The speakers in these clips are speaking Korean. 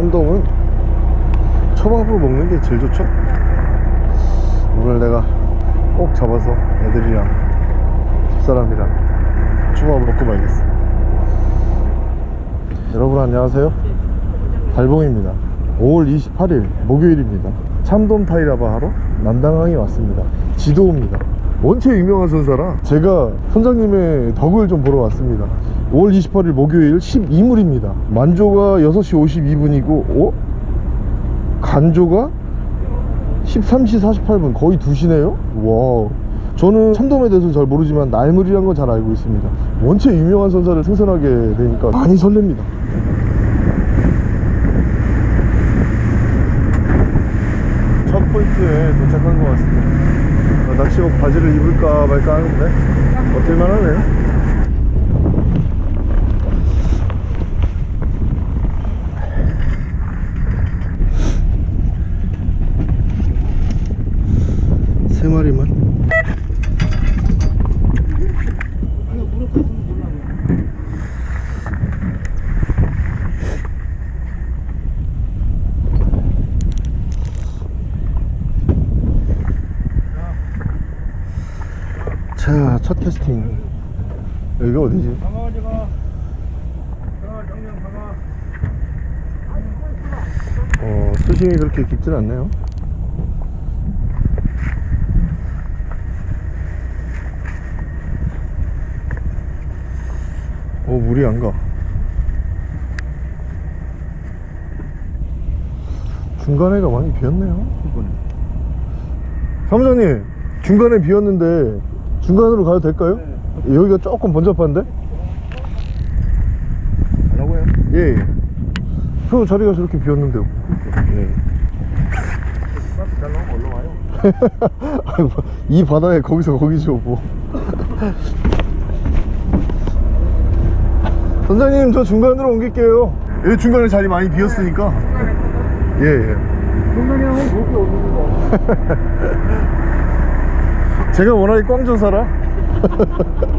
참돔은 초밥으로 먹는 게 제일 좋죠? 오늘 내가 꼭 잡아서 애들이랑 집사람이랑 초밥 먹고 말겠어. 여러분 안녕하세요. 달봉입니다. 5월 28일 목요일입니다. 참돔 타이라바 하러 남당항에 왔습니다. 지도입니다. 원체 유명한 선사라 제가 선장님의 덕을 좀 보러 왔습니다 5월 28일 목요일 12물입니다. 만조가 6시 52분이고 어? 간조가 13시 48분 거의 2시네요? 와 저는 참돔에 대해서 잘 모르지만 날물이란 건 잘 알고 있습니다. 원체 유명한 선사를 생선하게 되니까 많이 설렙니다. 첫 포인트에 도착한 것 같습니다. 어, 낚시복 바지를 입을까 말까 하는데 버틸만 하네 세 마리만 자, 첫 캐스팅. 여기가 어디지? 어, 수심이 그렇게 깊진 않네요. 오, 물이 안 가. 중간에가 많이 비었네요. 사무장님, 중간에 비었는데 중간으로 가도 될까요? 여기가 조금 번잡한데? 가려고요? 예, 예. 그 자리가 저렇게 비었는데요. 예. 잘 나오면 올라와요 아이고, 이 바다에 거기서 거기죠 뭐 선장님 저 중간으로 옮길게요 여기 중간에 자리 많이 비었으니까 예 예 중간에 하면 목이 오는 거 제가 워낙에 몰라요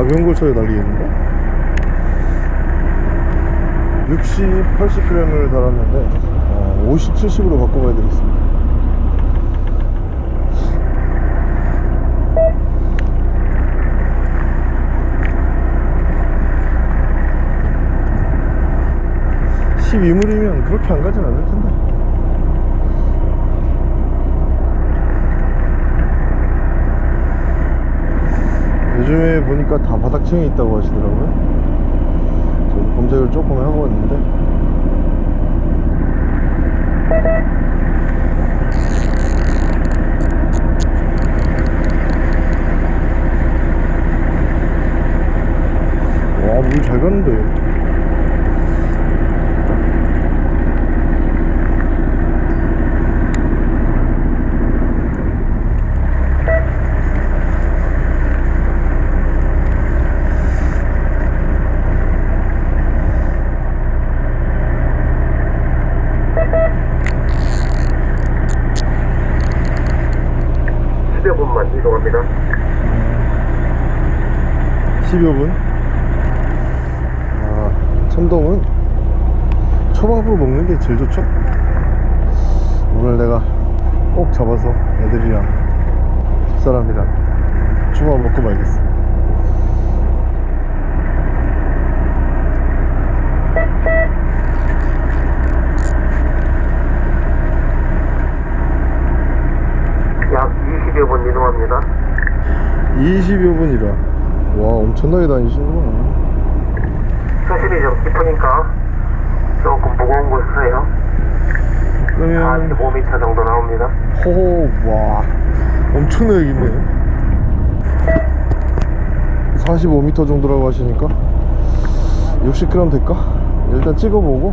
가벼운 걸 쳐야 달리겠는데 60, 80g을 달았는데 어, 50, 70으로 바꿔가야 되겠습니다. (12물이면) 그렇게 안 가진 않을 텐데. 요즘에 보니까 다 바닥층에 있다고 하시더라고요 저도 검색을 조금 하고 왔는데? 와물잘 가는데 십여 분만 이동합니다 10여 분. 아, 참돔은 초밥으로 먹는 게 제일 좋죠? 오늘 내가 꼭 잡아서 애들이랑 집사람이랑 초밥 먹고 말겠어. 약 20여 분 이동합니다 20여 분이라. 와, 엄청나게 다니시는구나. 수심이 좀 깊으니까 조금 무거운 걸 쓰세요. 그러면, 45m 정도 나옵니다. 호호, 와, 엄청나게 깊네. 45m 정도라고 하시니까 60g 될까? 일단 찍어보고.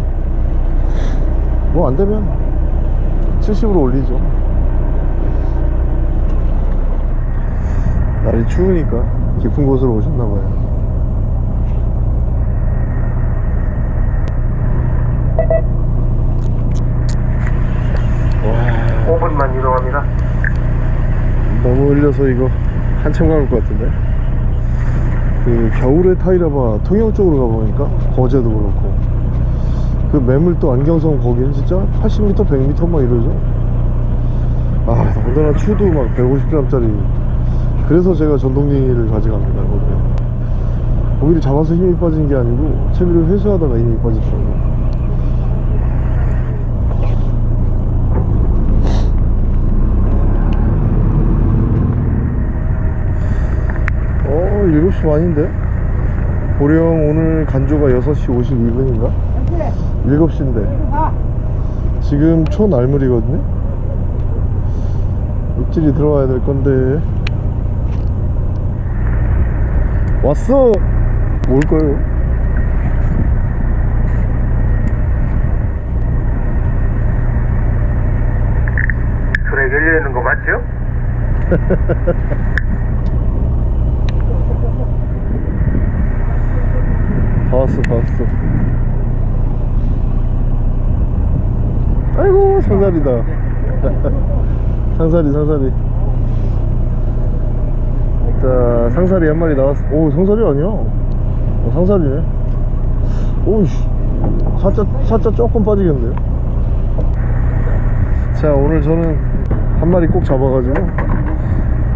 뭐 안되면 70으로 올리죠. 많이 추우니까 깊은 곳으로 오셨나봐요. 와. 5분만 이동합니다. 너무 흘려서 이거 한참 가볼 것 같은데? 그 겨울에 타이라바 통영 쪽으로 가보니까 거제도 그렇고 그 매물도 안경성 거기는 진짜 80m 100m 막 이러죠? 아 더군다나 추도 막 150g짜리 그래서 제가 전동링이를 가져갑니다 거기 고기를 잡아서 힘이 빠진 게 아니고 채비를 회수하다가 힘이 빠졌어요. 어 7시 반인데? 고령 오늘 간조가 6시 52분인가? 7시인데. 지금 초날물이거든요? 입질이 들어와야 될 건데 왔어. 올 거예요? 트랙 열려 있는 거 맞죠? 봤어 봤어. 아이고 상살이다. 상살이 상살이 자 상살이 한 마리 나왔어 오 상살이 아니야? 어, 상살이네. 오이씨 사자 사자 조금 빠지겠는데요. 자 오늘 저는 한 마리 꼭 잡아가지고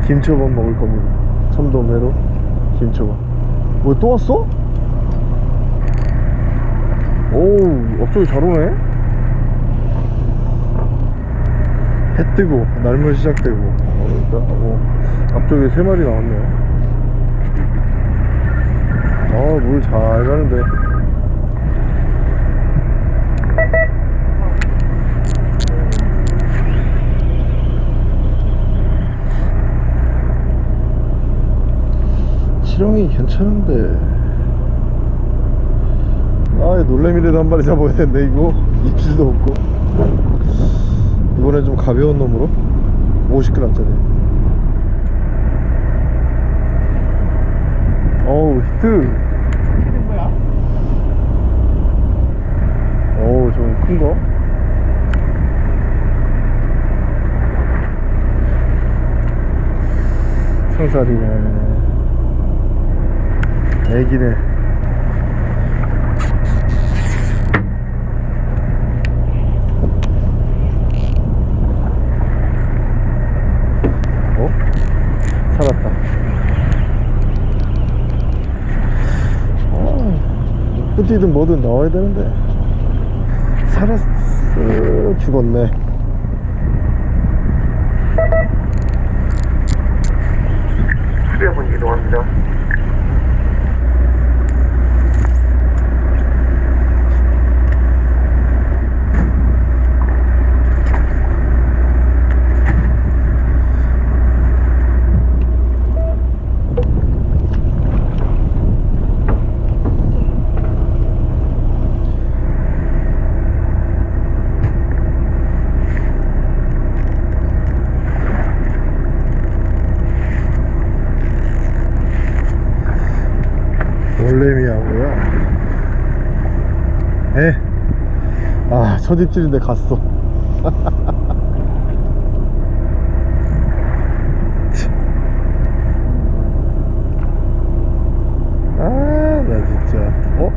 김초밥 먹을 겁니다. 참돔회로 김초밥. 뭐 또 왔어? 오우 앞쪽이 잘 오네. 해 뜨고 날물 시작되고. 뭐 앞쪽에 세 마리 나왔네 아물 잘 가는데. 실형이 괜찮은데. 아 놀래미라도 한 마리 잡아야 되는데 이거? 입질도 없고. 이번엔 좀 가벼운 놈으로? 50g짜리 어우 히트. 어우 좀 큰거? 상살이네. 애기네 어? 살았다. 어, 뿌띠든 뭐든 나와야 되는데. 살았어. 죽었네. 수리해본 이동합니다. 놀래미하고요. 에. 아, 첫 입질인데 갔어. 아, 나 진짜. 어?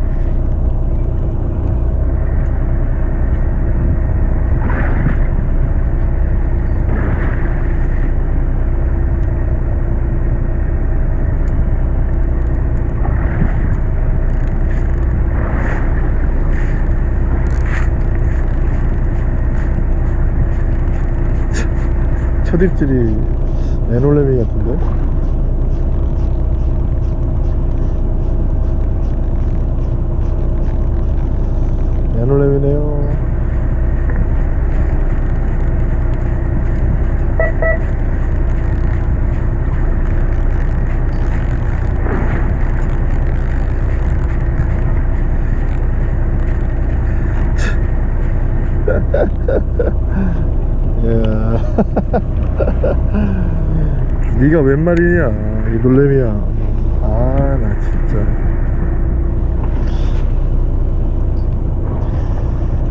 첫 입질이 에놀레미 같은데? 에놀레미네요 이야 네가 웬 말이냐? 이 놀래미야. 아 나 진짜.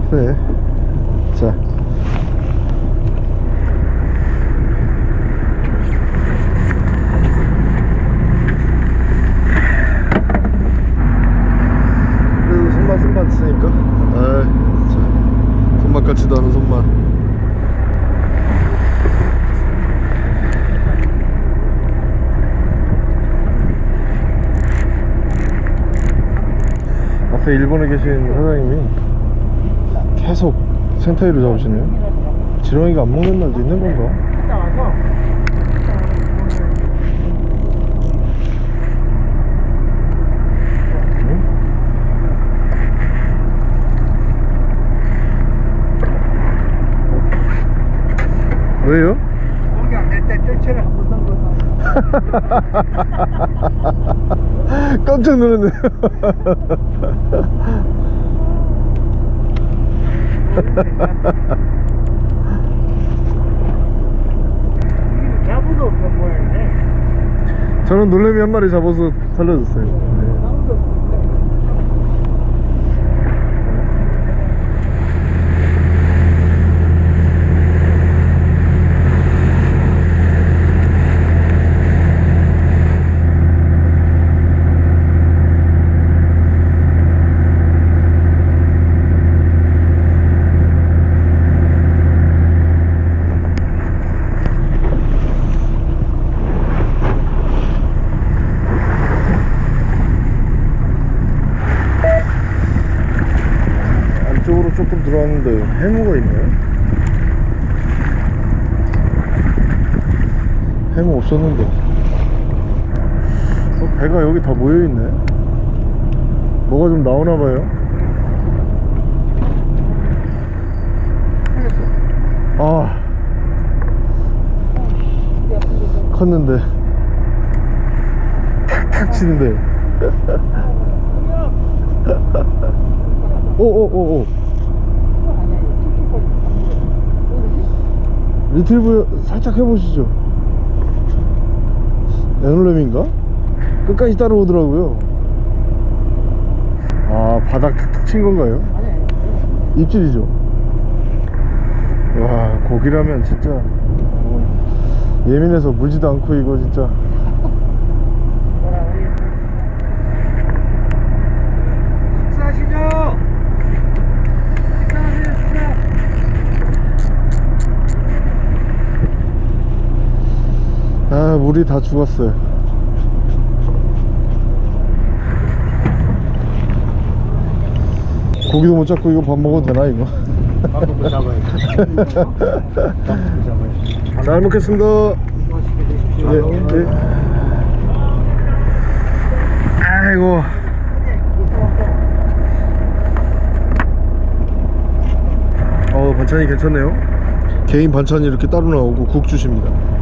그래. 자. 그래도 손맛 손맛 쓰니까? 자 손맛 같지도 않은 손맛 앞에 일본에 계신 사장님이 계속 생타이로 잡으시네요 지렁이가 안 먹는 날도 있는 건가? 왜요? 거기 안될때 뜰채를 한번 던거나 깜짝 놀랐네. 자부도 없는 모양이네 저는 놀래미 한 마리 잡아서 살려줬어요 네. 자부도 없는데 안쪽으로 조금 들어왔는데 해무가 있나요? 해무 없었는데. 어, 배가 여기 다 모여있네. 뭐가 좀 나오나봐요. 아. 컸는데. 탁탁 치는데. 오오오오 retrieve 살짝 해보시죠 얘 놀래미인가? 끝까지 따라오더라고요 아 바닥 탁탁 친 건가요? 입질이죠 와 고기라면 진짜 어, 예민해서 물지도 않고 이거 진짜 식사하시죠 식사하세요 식사 아 물이 다 죽었어요. 고기도 못 잡고 이거 밥 먹어도 되나 이거? 밥도 잘 먹겠습니다. 네, 네. 아이고. 어 반찬이 괜찮네요. 개인 반찬이 이렇게 따로 나오고 국 주십니다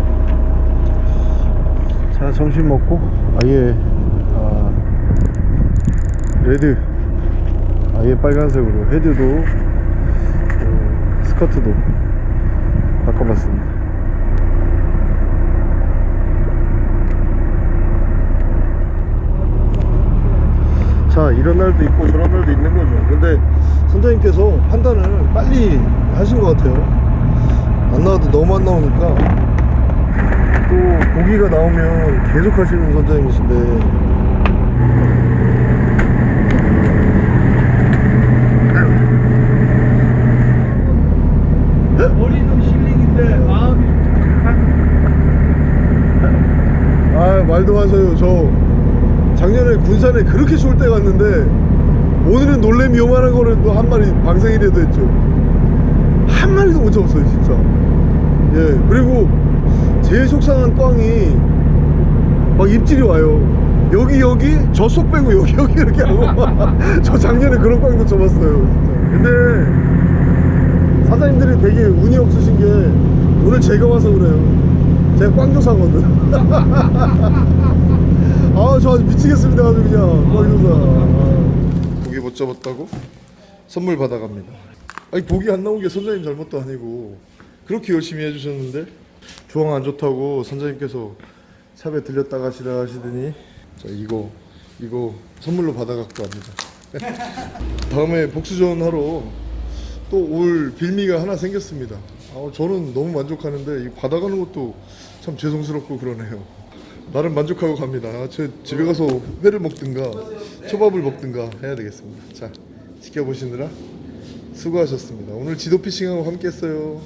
자 점심 먹고 아예 아, 레드 아예 빨간색으로 헤드도 어, 스커트도 바꿔봤습니다. 자 이런 날도 있고 저런 날도 있는 거죠. 근데 선장님께서 판단을 빨리 하신 것 같아요. 안 나와도 너무 안 나오니까 또 고기가 나오면 계속 하시는 선장님이신데. 머리는 실링인데 마음이 아 말도 마세요. 저 작년에 군산에 그렇게 좋을 때 갔는데 오늘은 놀래미 요만한 거를 또 한 마리 방생이라도 했죠. 한 마리도 못 잡았어요 진짜. 예 그리고 제일 속상한 꽝이 막 입질이 와요. 여기 여기 저속 빼고 여기 여기 이렇게 하고 저 작년에 그런 꽝도 진짜. 근데 사장님들이 되게 운이 없으신 게 오늘 제가 와서 그래요. 제가 꽝조사거든. 아저 아주 미치겠습니다 아주 그냥. 꽝조사. 고기 못 잡았다고? 선물 받아갑니다. 아니 고기 안 나온 게 선장님 잘못도 아니고 그렇게 열심히 해주셨는데 조항 안 좋다고 선장님께서 샵에 들렸다 가시라 하시더니 자 이거 이거 선물로 받아갖고 갑니다. 다음에 복수전 하러 또 올 빌미가 하나 생겼습니다. 아, 저는 너무 만족하는데 이 받아가는 것도 참 죄송스럽고 그러네요. 나름 만족하고 갑니다. 아, 저 집에 가서 회를 먹든가 초밥을 먹든가 해야 되겠습니다. 자 지켜보시느라 수고하셨습니다. 오늘 지도 피싱하고 함께 했어요